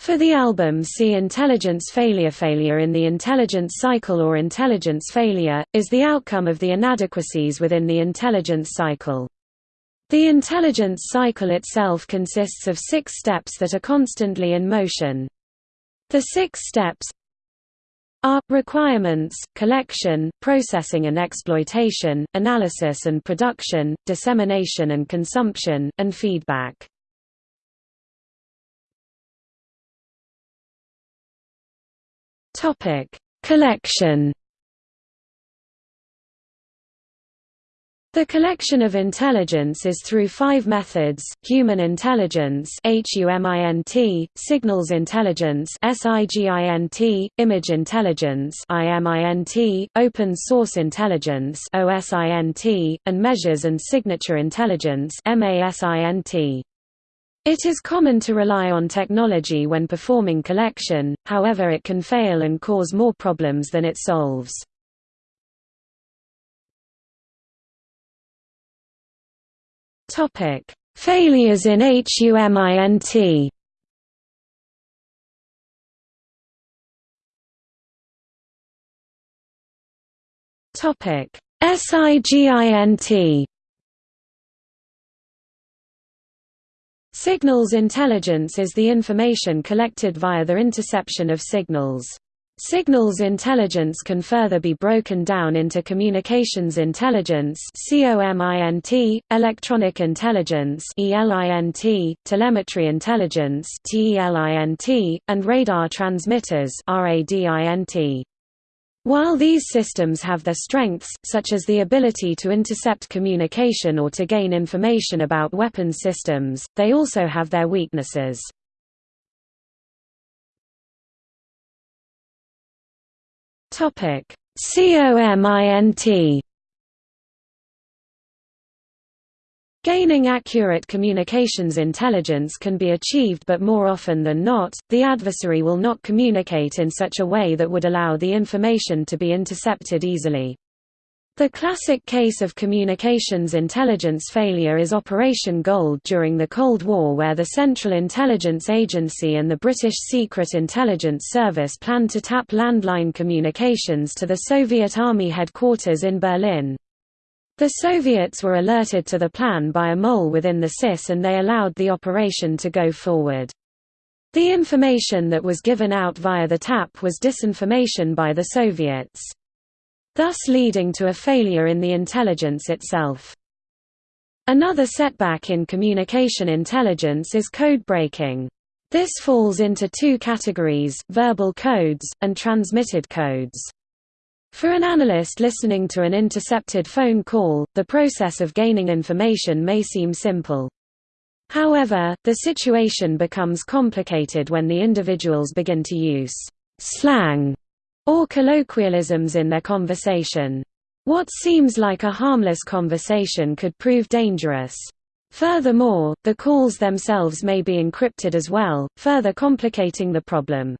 For the album see intelligence failure Failure in the intelligence cycle or intelligence failure, is the outcome of the inadequacies within the intelligence cycle. The intelligence cycle itself consists of six steps that are constantly in motion. The six steps are requirements, collection, processing and exploitation, analysis and production, dissemination and consumption, and feedback. Topic: Collection. The collection of intelligence is through five methods, human intelligence signals intelligence image intelligence open source intelligence and measures and signature intelligence. It is common to rely on technology when performing collection, however it can fail and cause more problems than it solves. Failures in HUMINT SIGINT Signals intelligence is the information collected via the interception of signals. Signals intelligence can further be broken down into communications intelligence electronic intelligence telemetry intelligence and radar transmitters. While these systems have their strengths, such as the ability to intercept communication or to gain information about weapons systems, they also have their weaknesses. COMINT Gaining accurate communications intelligence can be achieved but more often than not, the adversary will not communicate in such a way that would allow the information to be intercepted easily. The classic case of communications intelligence failure is Operation Gold during the Cold War where the Central Intelligence Agency and the British Secret Intelligence Service planned to tap landline communications to the Soviet Army headquarters in Berlin. The Soviets were alerted to the plan by a mole within the SIS and they allowed the operation to go forward. The information that was given out via the TAP was disinformation by the Soviets. Thus leading to a failure in the intelligence itself. Another setback in communication intelligence is code breaking. This falls into two categories, verbal codes, and transmitted codes. For an analyst listening to an intercepted phone call, the process of gaining information may seem simple. However, the situation becomes complicated when the individuals begin to use slang or colloquialisms in their conversation. What seems like a harmless conversation could prove dangerous. Furthermore, the calls themselves may be encrypted as well, further complicating the problem.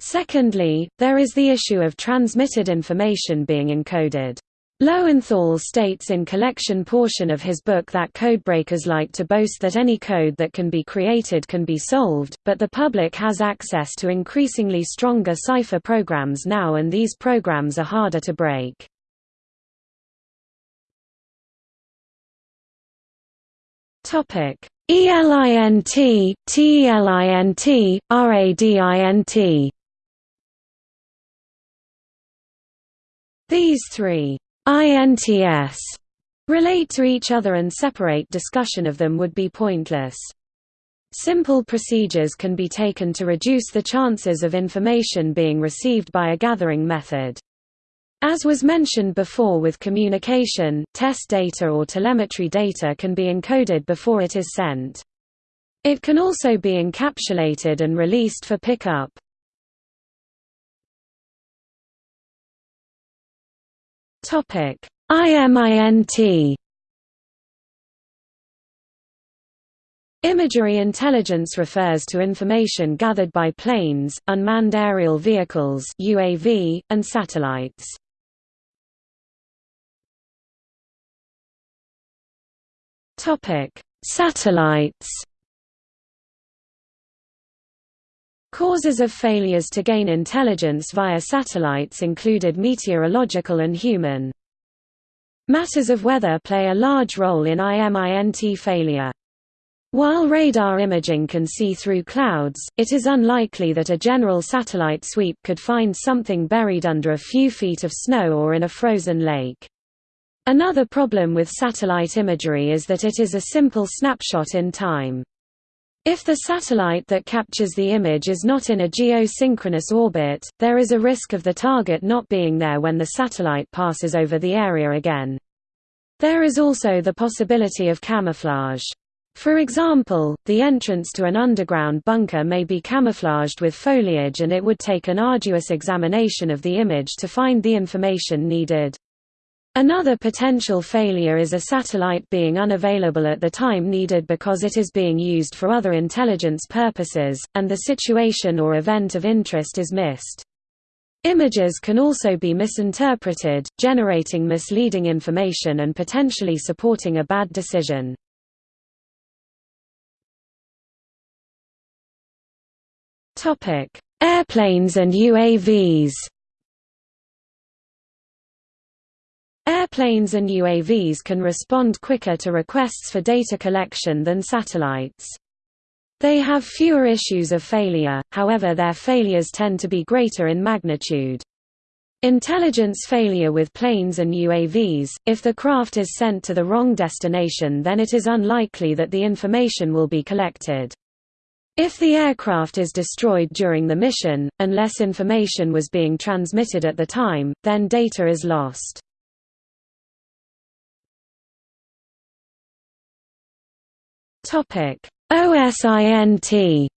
Secondly, there is the issue of transmitted information being encoded. Lowenthal states in collection portion of his book that codebreakers like to boast that any code that can be created can be solved, but the public has access to increasingly stronger cipher programs now and these programs are harder to break. ELINT, TELINT, RADINT These three INTS relate to each other and separate discussion of them would be pointless. Simple procedures can be taken to reduce the chances of information being received by a gathering method. As was mentioned before with communication, test data or telemetry data can be encoded before it is sent. It can also be encapsulated and released for pickup. Topic: IMINT Imagery intelligence refers to information gathered by planes, unmanned aerial vehicles UAV, and satellites. Topic: Satellites Causes of failures to gain intelligence via satellites included meteorological and human. Matters of weather play a large role in IMINT failure. While radar imaging can see through clouds, it is unlikely that a general satellite sweep could find something buried under a few feet of snow or in a frozen lake. Another problem with satellite imagery is that it is a simple snapshot in time. If the satellite that captures the image is not in a geosynchronous orbit, there is a risk of the target not being there when the satellite passes over the area again. There is also the possibility of camouflage. For example, the entrance to an underground bunker may be camouflaged with foliage and it would take an arduous examination of the image to find the information needed. Another potential failure is a satellite being unavailable at the time needed because it is being used for other intelligence purposes, and the situation or event of interest is missed. Images can also be misinterpreted, generating misleading information and potentially supporting a bad decision. Airplanes and UAVs Airplanes and UAVs can respond quicker to requests for data collection than satellites. They have fewer issues of failure, however their failures tend to be greater in magnitude. Intelligence failure with planes and UAVs, if the craft is sent to the wrong destination then it is unlikely that the information will be collected. If the aircraft is destroyed during the mission, unless information was being transmitted at the time, then data is lost. Topic: OSINT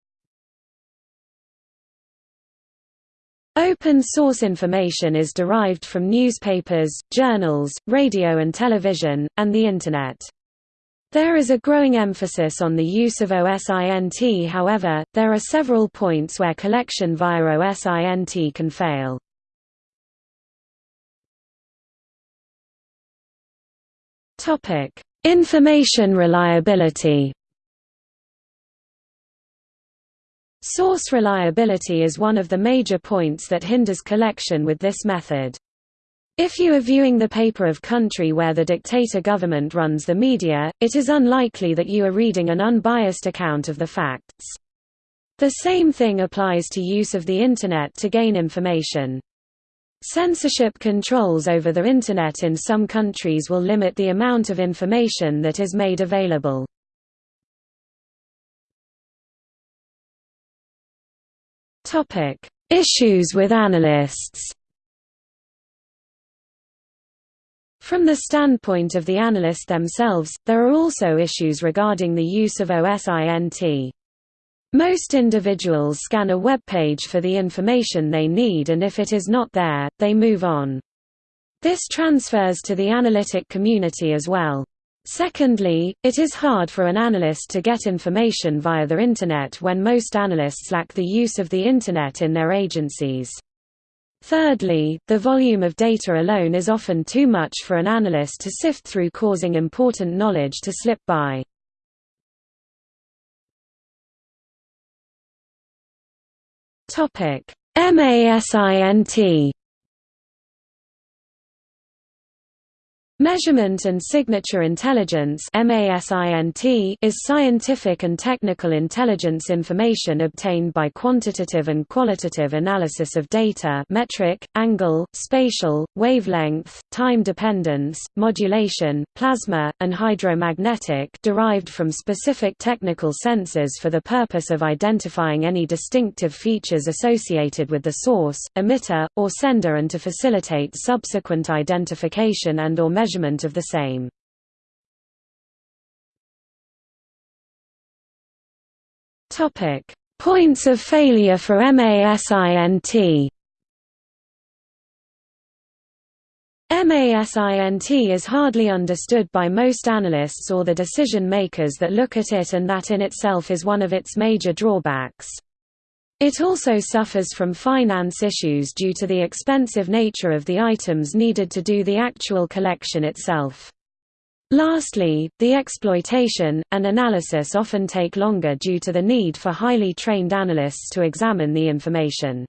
Open source information is derived from newspapers, journals, radio and television, and the Internet. There is a growing emphasis on the use of OSINT however, there are several points where collection via OSINT can fail. Information reliability Source reliability is one of the major points that hinders collection with this method. If you are viewing the paper of country where the dictator government runs the media, it is unlikely that you are reading an unbiased account of the facts. The same thing applies to use of the Internet to gain information. Censorship controls over the Internet in some countries will limit the amount of information that is made available. Topic: Issues with analysts. From the standpoint of the analyst themselves, there are also issues regarding the use of OSINT. Most individuals scan a web page for the information they need and if it is not there, they move on. This transfers to the analytic community as well. Secondly, it is hard for an analyst to get information via the Internet when most analysts lack the use of the Internet in their agencies. Thirdly, the volume of data alone is often too much for an analyst to sift through causing important knowledge to slip by. MASINT Measurement and Signature Intelligence is scientific and technical intelligence information obtained by quantitative and qualitative analysis of data metric, angle, spatial, wavelength, time dependence, modulation, plasma, and hydromagnetic derived from specific technical sensors for the purpose of identifying any distinctive features associated with the source, emitter, or sender and to facilitate subsequent identification and or measurement measurement of the same. Topic: Points of failure for MASINT. MASINT is hardly understood by most analysts or the decision makers that look at it and that in itself is one of its major drawbacks. It also suffers from finance issues due to the expensive nature of the items needed to do the actual collection itself. Lastly, the exploitation, and analysis often take longer due to the need for highly trained analysts to examine the information.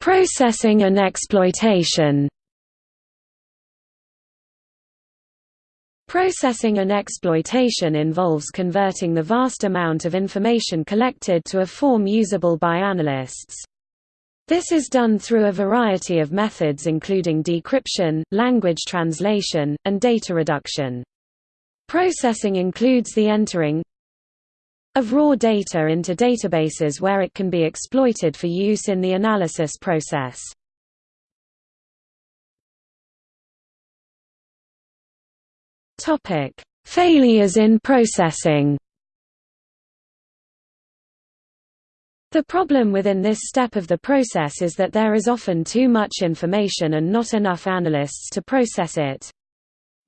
Processing and exploitation Processing and exploitation involves converting the vast amount of information collected to a form usable by analysts. This is done through a variety of methods including decryption, language translation, and data reduction. Processing includes the entering of raw data into databases where it can be exploited for use in the analysis process. Failures in processing The problem within this step of the process is that there is often too much information and not enough analysts to process it.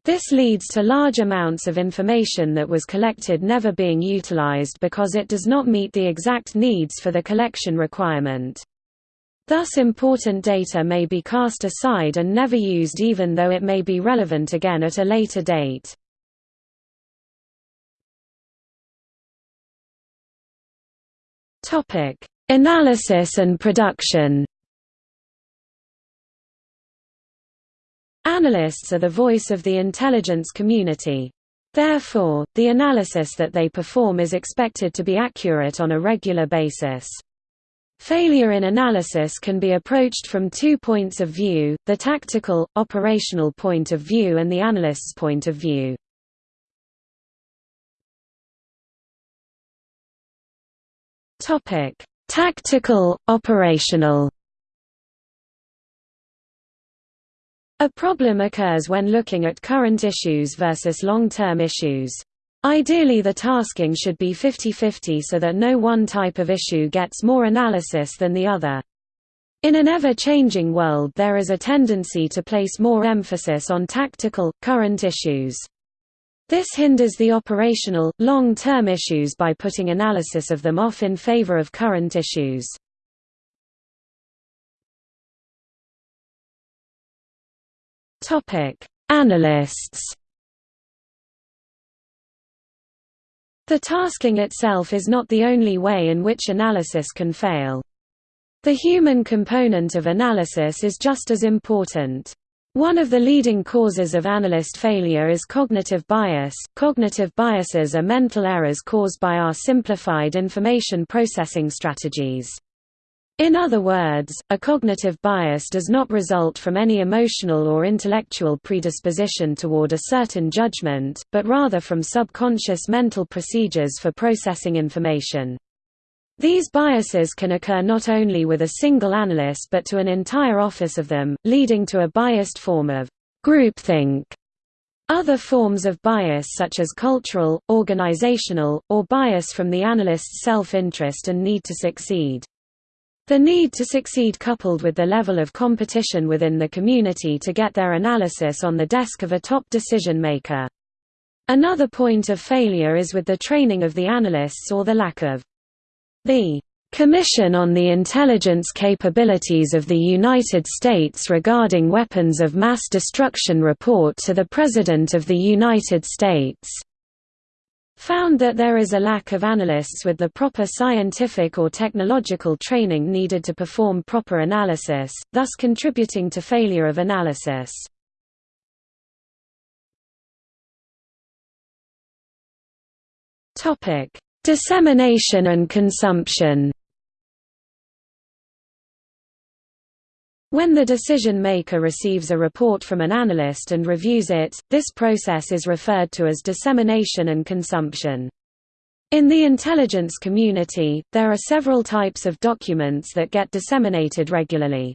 This leads to large amounts of information that was collected never being utilized because it does not meet the exact needs for the collection requirement. Thus important data may be cast aside and never used even though it may be relevant again at a later date. Analysis and production. Analysts are the voice of the intelligence community. Therefore, the analysis that they perform is expected to be accurate on a regular basis. Failure in analysis can be approached from two points of view, the tactical, operational point of view and the analyst's point of view. Tactical, operational. A problem occurs when looking at current issues versus long-term issues. Ideally the tasking should be 50-50 so that no one type of issue gets more analysis than the other. In an ever-changing world there is a tendency to place more emphasis on tactical, current issues. This hinders the operational, long-term issues by putting analysis of them off in favor of current issues. Analysts The tasking itself is not the only way in which analysis can fail. The human component of analysis is just as important. One of the leading causes of analyst failure is cognitive bias. Cognitive biases are mental errors caused by our simplified information processing strategies. In other words, a cognitive bias does not result from any emotional or intellectual predisposition toward a certain judgment, but rather from subconscious mental procedures for processing information. These biases can occur not only with a single analyst but to an entire office of them, leading to a biased form of groupthink. Other forms of bias such as cultural, organizational, or bias from the analyst's self-interest and need to succeed. The need to succeed coupled with the level of competition within the community to get their analysis on the desk of a top decision maker. Another point of failure is with the training of the analysts or the lack of the Commission on the Intelligence Capabilities of the United States regarding Weapons of Mass Destruction report to the President of the United States found that there is a lack of analysts with the proper scientific or technological training needed to perform proper analysis, thus contributing to failure of analysis. Dissemination and consumption When the decision maker receives a report from an analyst and reviews it, this process is referred to as dissemination and consumption. In the intelligence community, there are several types of documents that get disseminated regularly.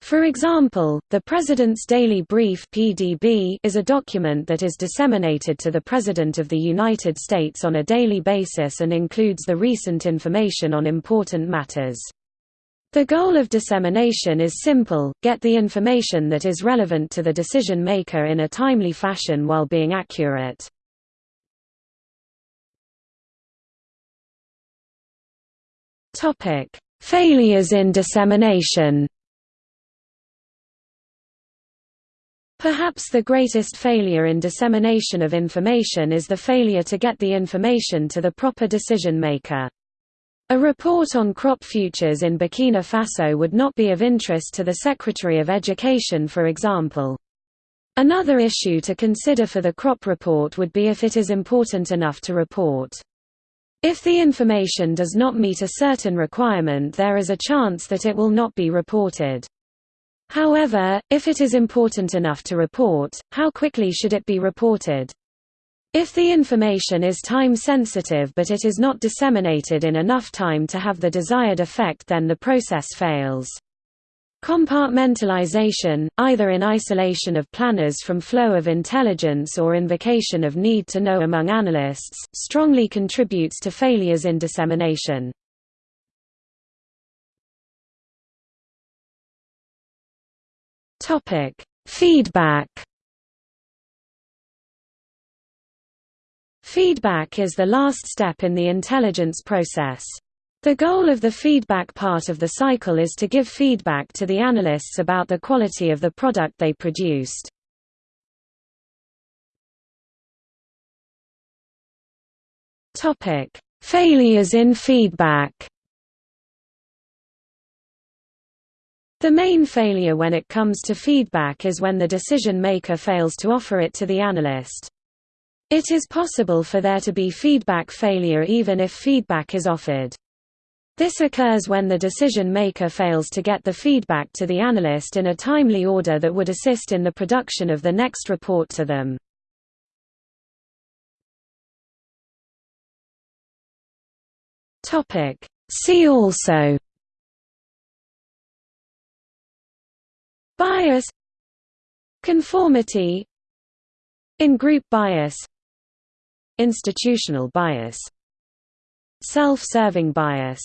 For example, the President's Daily Brief (PDB) is a document that is disseminated to the President of the United States on a daily basis and includes the recent information on important matters. The goal of dissemination is simple, get the information that is relevant to the decision maker in a timely fashion while being accurate. Failures in dissemination Perhaps the greatest failure in dissemination of information is the failure to get the information to the proper decision maker. A report on crop futures in Burkina Faso would not be of interest to the Secretary of Education for example. Another issue to consider for the crop report would be if it is important enough to report. If the information does not meet a certain requirement there is a chance that it will not be reported. However, if it is important enough to report, how quickly should it be reported? If the information is time-sensitive but it is not disseminated in enough time to have the desired effect then the process fails. Compartmentalization, either in isolation of planners from flow of intelligence or invocation of need to know among analysts, strongly contributes to failures in dissemination. Feedback. Feedback is the last step in the intelligence process. The goal of the feedback part of the cycle is to give feedback to the analysts about the quality of the product they produced. Topic: Failures in feedback. The main failure when it comes to feedback is when the decision maker fails to offer it to the analyst. It is possible for there to be feedback failure even if feedback is offered. This occurs when the decision maker fails to get the feedback to the analyst in a timely order that would assist in the production of the next report to them. See also. Bias. Conformity. In-group bias Institutional bias. Self-serving bias